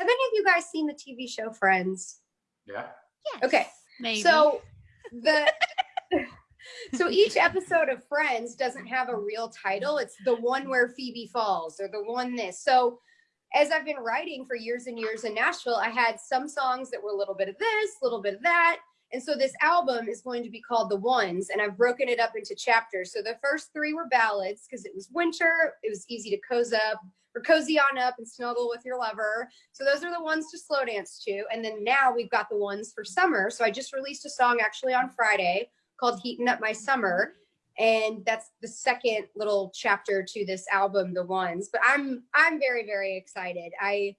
Have any of you guys seen the TV show Friends? Yeah. Yes, Okay. Maybe. So the so each episode of Friends doesn't have a real title. It's the one where Phoebe falls or the one this. So as I've been writing for years and years in Nashville, I had some songs that were a little bit of this, a little bit of that. And so this album is going to be called The Ones, and I've broken it up into chapters. So the first three were ballads because it was winter, it was easy to cozy up or cozy on up and snuggle with your lover. So those are the ones to slow dance to. And then now we've got the ones for summer. So I just released a song actually on Friday called Heating Up My Summer. And that's the second little chapter to this album, The Ones. But I'm I'm very, very excited. I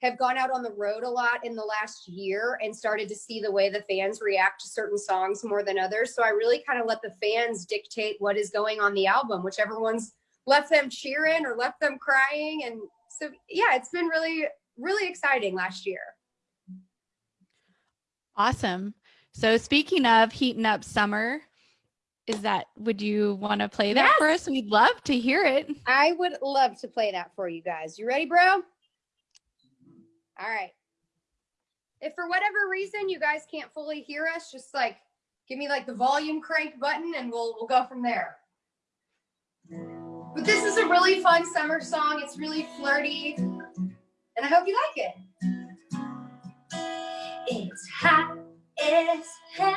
have gone out on the road a lot in the last year and started to see the way the fans react to certain songs more than others. So I really kind of let the fans dictate what is going on the album, whichever ones left them cheering or left them crying. And so, yeah, it's been really, really exciting last year. awesome. So speaking of heating up summer, is that would you want to play that for us? We'd love to hear it. I would love to play that for you guys. You ready, bro? All right. If for whatever reason you guys can't fully hear us, just like give me like the volume crank button and we'll we'll go from there. But this is a really fun summer song. It's really flirty. And I hope you like it. It's hot as hell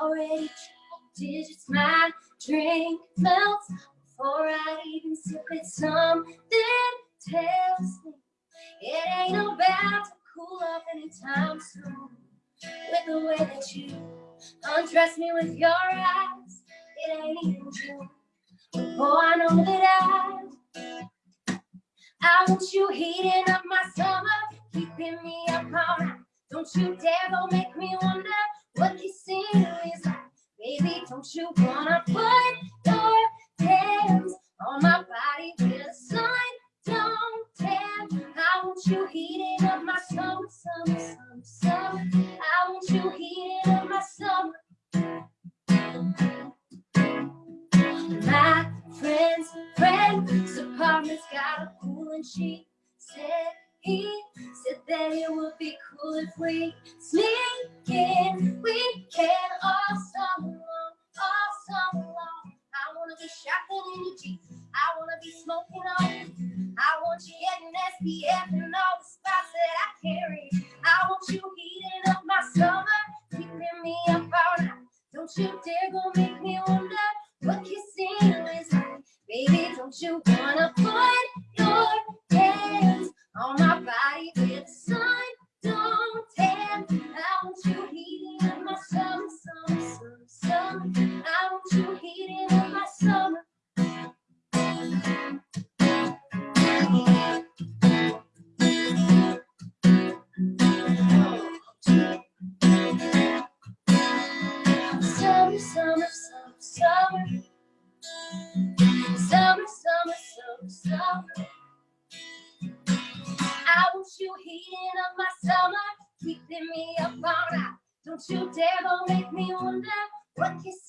already digits my drink melts before I even sip it. Something tells me it ain't about to cool off anytime soon. With the way that you undress me with your eyes, it ain't even June. Oh, I know that I, I want you heating up my summer, keeping me up all night. Don't you dare go make me wonder what kissing is like. Baby, don't you wanna put Heating up my summer. My friend's friend's apartment's got a pool and she said he said that it would be cool if we sneak in We can all summer long, all summer long. I wanna be shopping in your Jeep. I wanna be smoking on you. I want you getting SPF and all Don't you dare go make me wonder what kissing is like. Baby, don't you wanna Summer, summer, summer, summer. Summer, summer, summer. I want you heating up my summer, keeping me up all night. Don't you dare go make me wonder what kissing